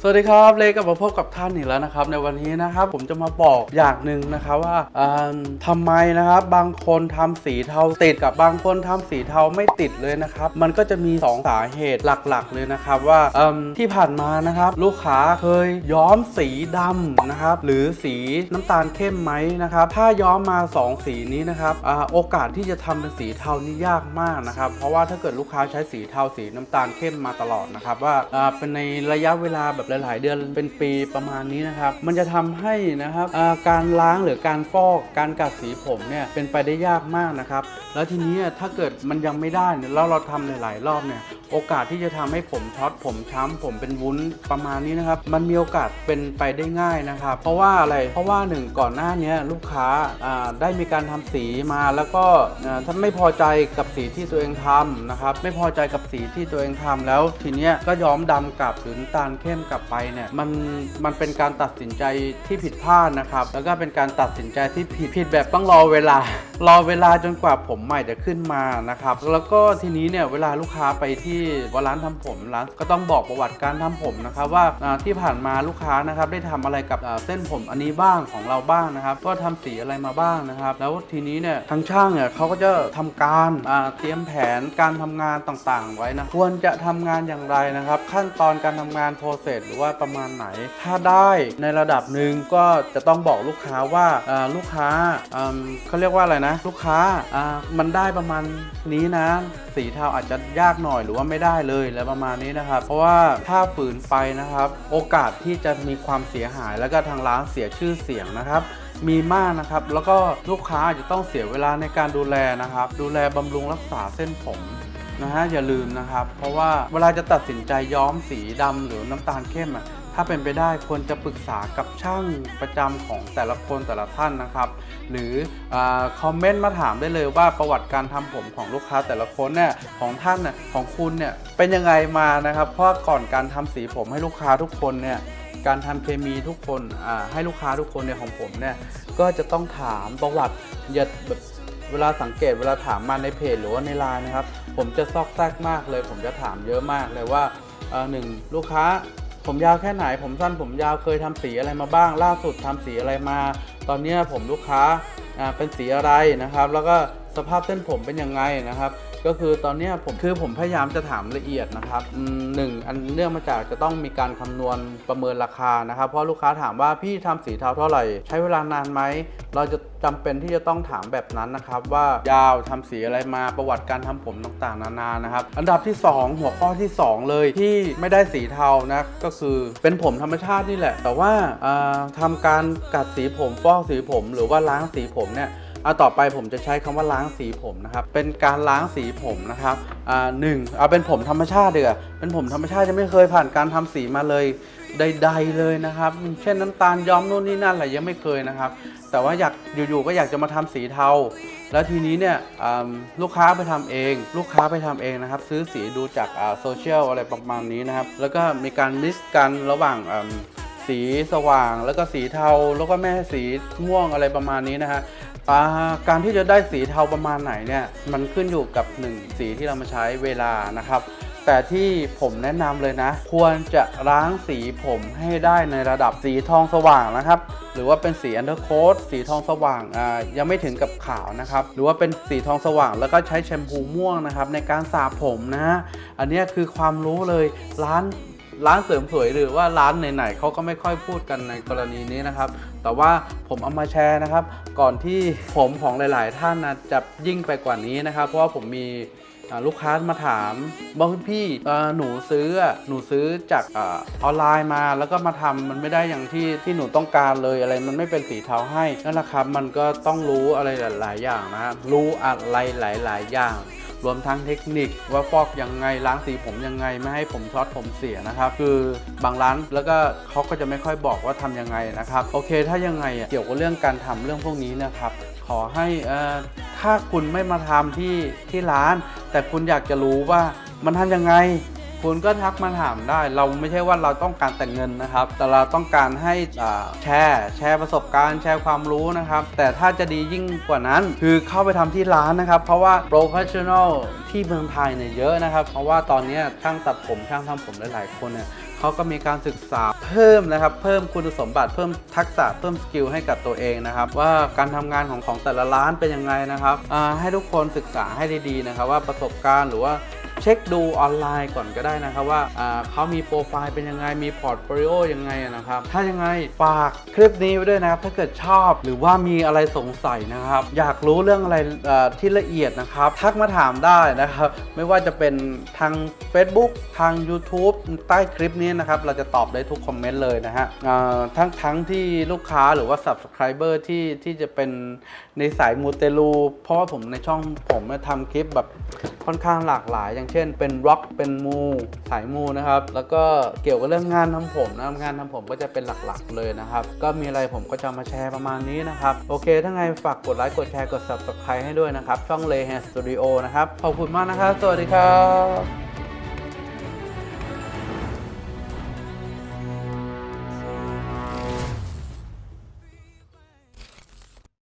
สวัสดีครับเลกลับมาพบกับท่านอีกแล้วนะครับ ในวันนี้นะครับผมจะมาบอกอย่างหนึ่งนะครับว่าอ่าทำไมนะครับบางคนทำสีเทาติดกับบางคนทำสีเทาไม่ติดเลยนะครับ มันก็จะมี 2 สาเหตุหลักๆ เลยนะครับว่าที่ผ่านมานะครับ ลูกค้าเคยย้อมสีดำนะครับหรือสีน้ำตาลเข้มไหมนะครับถ้าย้อมมา 2 สีนี้นะครับอโอกาสที่จะทำเป็นสีเทานี่ยากมากนะครับ เพราะว่าถ้าเกิดลูกค้าใช้สีเทาสีน้ำตาลเข้มมาตลอดนะครับว่าเป็นในระยะเวลาแบบหลาย ๆ เดือนเป็นปีประมาณนี้นะครับ มันจะทำให้นะครับการล้างหรือการฟอกการกัดสีผมเนี่ยเป็นไปได้ยากมากนะครับ แล้วทีนี้ถ้าเกิดมันยังไม่ได้เนี่ยแล้วเราทำหลาย ๆ รอบเนี่ย โอกาสที่จะทำให้ผมช็อตผมช้ำผมเป็นวุ้นประมาณนี้นะครับ มันมีโอกาสเป็นไปได้ง่ายนะครับ เพราะว่าอะไรเพราะว่าหนึ่งก่อนหน้านี้ลูกค้าได้มีการทำสีมาแล้วก็อ่าถ้าไม่พอใจกับสีที่ตัวเองทำนะครับ ไม่พอใจกับสีที่ตัวเองทำแล้ว ทีเนี้ยก็ย้อมดำกลับหรือตาลเข้มกลับไปเนี่ยมันมันเป็นการตัดสินใจที่ผิดพลาดนะครับ แล้วก็เป็นการตัดสินใจที่ผิดผิดแบบต้องรอเวลา รอเวลาจนกว่าผมใหม่จะขึ้นมานะครับ แล้วก็ทีนี้เนี่ยเวลาลูกค้าไปที่ร้านทำผมร้านก็ต้องบอกประวัติการทำผมนะครับว่าที่ผ่านมาลูกค้านะครับได้ทำอะไรกับเส้นผมอันนี้บ้างของเราบ้างนะครับก็ทำสีอะไรมาบ้างนะครับ แล้วทีนี้เนี่ยทางช่างเนี่ยเขาก็จะทำการเตรียมแผนการทำงานต่างๆ ไว้นะควรจะทำงานอย่างไรนะครับ ขั้นตอนการทำงานโปรเซสหรือว่าประมาณไหน ถ้าได้ในระดับหนึ่งก็จะต้องบอกลูกค้าว่าลูกค้าเขาเรียกว่าอะไรนะ ลูกค้ามันได้ประมาณนี้นะ สีเทาอาจจะยากหน่อยหรือว่าไม่ได้เลยแล้วประมาณนี้นะครับ เพราะว่าถ้าฝืนไปนะครับ โอกาสที่จะมีความเสียหาย แล้วก็ทางร้านเสียชื่อเสียงนะครับมีมากนะครับ แล้วก็ลูกค้าอาจจะต้องเสียเวลาในการดูแลนะครับ ดูแลบำรุงรักษาเส้นผมนะฮะอย่าลืมนะครับ เพราะว่าเวลาจะตัดสินใจย้อมสีดำหรือน้ำตาลเข้มอะ ถ้าเป็นไปได้ควรจะปรึกษากับช่างประจำของแต่ละคนแต่ละท่านนะครับ หรืออคอมเมนต์มาถามได้เลยว่าประวัติการทำผมของลูกค้าแต่ละคนเนี่ยของท่านเนี่ยของคุณเนี่ยเป็นยังไงมานะครับ เพราะก่อนการทำสีผมให้ลูกค้าทุกคนเนี่ยการทำเคมีทุกคนให้ลูกค้าทุกคนเนี่ยของผมเนี่ยก็จะต้องถามประวัติอย่าแบบเวลาสังเกตเวลาถามมาในเพจหรือว่าในไลน์นะครับ ผมจะซอกแซกมากเลย ผมจะถามเยอะมากเลยว่าหนึ่งลูกค้า ผมยาวแค่ไหน ผมสั้นผมยาวเคยทำสีอะไรมาบ้าง ล่าสุดทำสีอะไรมา ตอนนี้ผมลูกค้าอ่าเป็นสีอะไรนะครับ แล้วก็ สภาพเส้นผมเป็นยังไงนะครับ ก็คือตอนนี้ผมคือผมพยายามจะถามละเอียดนะครับหนึ่งอันเนื่องมาจากจะต้องมีการคำนวณประเมินราคานะครับ เพราะลูกค้าถามว่าพี่ทำสีเทาเท่าไหร่ ใช้เวลานานไหมเราจะจำเป็นที่จะต้องถามแบบนั้นนะครับ ว่ายาวทำสีอะไรมาประวัติการทำผมต่างๆ นานานะครับ อันดับที่ 2 หัวข้อที่ 2 เลยที่ไม่ได้สีเทานะก็คือเป็นผมธรรมชาตินี่แหละ แต่ว่าอ่าทำการกัดสีผมฟอกสีผม หรือว่าล้างสีผมเนี่ย เอาต่อไปผมจะใช้คำว่าล้างสีผมนะครับ เป็นการล้างสีผมนะครับอ่าหนึ่งเอาเป็นผมธรรมชาติเดีกว่าเป็นผมธรรมชาติจะไม่เคยผ่านการทำสีมาเลยใดๆเลยนะครับ เช่นน้ำตาลย้อมนู่นนี่นั่นอะไรยังไม่เคยนะครับ แต่ว่าอยากอยู่ๆก็อยากจะมาทำสีเทา แล้วทีนี้เนี่ยลูกค้าไปทำเอง ลูกค้าไปทำเองนะครับ ซื้อสีดูจากโซเชียลอะไรประมาณนี้นะครับ แล้วก็มีการมิกซ์กันระหว่างสีสว่าง แล้วก็สีเทาแล้วก็แม่สีม่วงอะไรประมาณนี้นะฮะ การที่จะได้สีเทาประมาณไหนเนี่ยมันขึ้นอยู่กับ1สีที่เรามาใช้เวลานะครับ แต่ที่ผมแนะนำเลยนะ ควรจะล้างสีผมให้ได้ในระดับสีทองสว่างนะครับ หรือว่าเป็นสีอันเดอร์โคดสีทองสว่างอ่ายังไม่ถึงกับขาวนะครับ หรือว่าเป็นสีทองสว่างแล้วก็ใช้แชมพูม่วงนะครับในการสระผมนะ อันนี้คือความรู้เลยร้าน ร้านเสริมสวยหรือว่าร้านไหนๆเขาก็ไม่ค่อยพูดกันในกรณีนี้นะครับ แต่ว่าผมเอามาแชร์นะครับ ก่อนที่ผมของหลายๆ ท่านนะจะยิ่งไปกว่านี้นะครับ เพราะว่าผมมีลูกค้ามาถามบอกพี่หนูซื้อหนูซื้อจากอออนไลน์มาแล้วก็มาทำมันไม่ได้อย่างที่ที่หนูต้องการเลยอะไรมันไม่เป็นสีเทาให้นั่นแหละครับมันก็ต้องรู้อะไรหลาย ๆ อย่างนะรู้อะไรหลาย ๆ อย่าง รวมทั้งเทคนิคว่าฟอกยังไงล้างสีผมยังไงไม่ให้ผมช็อตผมเสียนะครับ คือบางร้านแล้วก็เขาก็จะไม่ค่อยบอกว่าทำยังไงนะครับ โอเค ถ้ายังไงอะเกี่ยวกับเรื่องการทำเรื่องพวกนี้นะครับ ขอให้อ่อถ้าคุณไม่มาทำที่ที่ร้าน แต่คุณอยากจะรู้ว่ามันทำยังไง คุณก็ทักมาถามได้ เราไม่ใช่ว่าเราต้องการแต่เงินนะครับ แต่เราต้องการให้แชร์ แชร์ประสบการณ์แชร์ความรู้นะครับ แต่ถ้าจะดียิ่งกว่านั้น คือเข้าไปทำที่ร้านนะครับ เพราะว่า professional ที่เมืองไทยเนี่ยเยอะนะครับ เพราะว่าตอนนี้ช่างตัดผมช่างทำผมหลายๆคนเนี่ยเขาก็มีการศึกษาเพิ่มนะครับ เพิ่มคุณสมบัติเพิ่มทักษะเพิ่ม skill ให้กับตัวเองนะครับ ว่าการทำงานของของแต่ละร้านเป็นยังไงนะครับให้ทุกคนศึกษาให้ดีๆนะครับ ว่าประสบการณ์หรือว่า เช็คดูออนไลน์ก่อนก็ได้นะครับว่าเขามีโปรไฟล์เป็นยังไง มี portfolio ยังไงนะครับ ถ้ายังไงฝากคลิปนี้ไว้ด้วยนะครับ ถ้าเกิดชอบหรือว่ามีอะไรสงสัยนะครับ อยากรู้เรื่องอะไรที่ละเอียดนะครับ ทักมาถามได้นะครับ ไม่ว่าจะเป็นทาง Facebook ทาง YouTube ใต้คลิปนี้นะครับ เราจะตอบได้ทุกคอมเมนต์เลยนะฮะทั้งทั้งที่ลูกค้าหรือว่า Subscriber ที่ที่จะเป็นในสายมูเตลูเพราะว่าผมในช่องผมเนี่ยทำคลิปแบบค่อนข้างหลากหลายอย่างเช่นเป็นร็อกเป็นมูสายมูนะครับ แล้วก็เกี่ยวกับเรื่องงานทำผมนะครับงานทำผมก็จะเป็นหลักๆเลยนะครับ ก็มีอะไรผมก็จะมาแชร์ประมาณนี้นะครับ โอเค ถ้าไงฝากกดไลค์กดแชร์กด subscribe ให้ด้วยนะครับ ช่อง l e h a n Studio นะครับ ขอบคุณมากนะครับ สวัสดีครับ